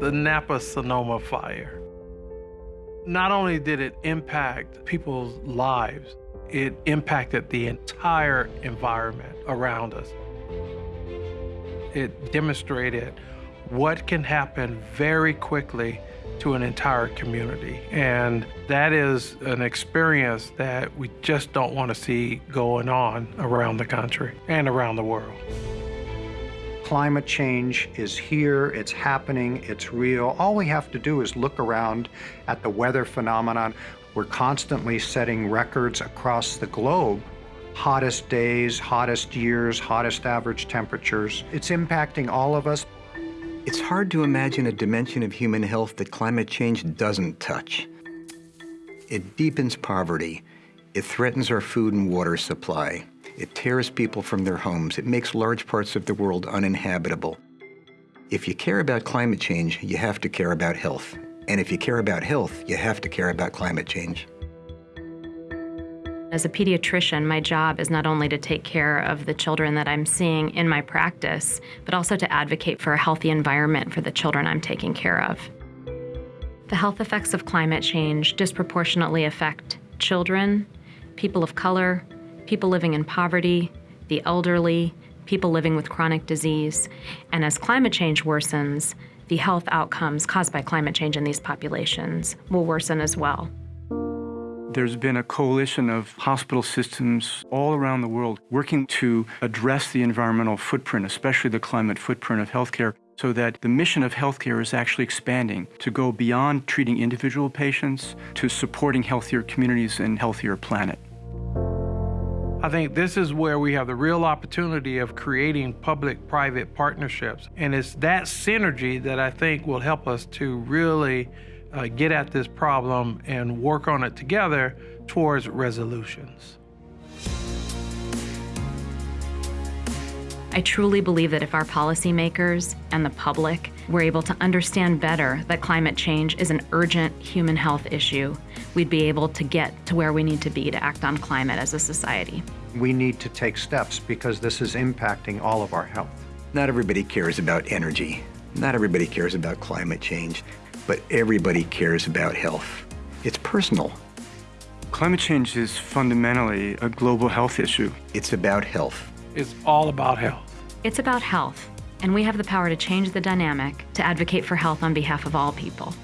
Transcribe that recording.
the Napa Sonoma fire. Not only did it impact people's lives, it impacted the entire environment around us. It demonstrated what can happen very quickly to an entire community. And that is an experience that we just don't want to see going on around the country and around the world. Climate change is here, it's happening, it's real. All we have to do is look around at the weather phenomenon. We're constantly setting records across the globe. Hottest days, hottest years, hottest average temperatures. It's impacting all of us. It's hard to imagine a dimension of human health that climate change doesn't touch. It deepens poverty. It threatens our food and water supply. It tears people from their homes. It makes large parts of the world uninhabitable. If you care about climate change, you have to care about health. And if you care about health, you have to care about climate change. As a pediatrician, my job is not only to take care of the children that I'm seeing in my practice, but also to advocate for a healthy environment for the children I'm taking care of. The health effects of climate change disproportionately affect children, people of color, people living in poverty, the elderly, people living with chronic disease. And as climate change worsens, the health outcomes caused by climate change in these populations will worsen as well. There's been a coalition of hospital systems all around the world working to address the environmental footprint, especially the climate footprint of healthcare, so that the mission of healthcare is actually expanding to go beyond treating individual patients to supporting healthier communities and healthier planet. I think this is where we have the real opportunity of creating public-private partnerships. And it's that synergy that I think will help us to really uh, get at this problem and work on it together towards resolutions. I truly believe that if our policymakers and the public were able to understand better that climate change is an urgent human health issue, we'd be able to get to where we need to be to act on climate as a society. We need to take steps because this is impacting all of our health. Not everybody cares about energy. Not everybody cares about climate change, but everybody cares about health. It's personal. Climate change is fundamentally a global health issue. It's about health. It's all about health. It's about health, and we have the power to change the dynamic to advocate for health on behalf of all people.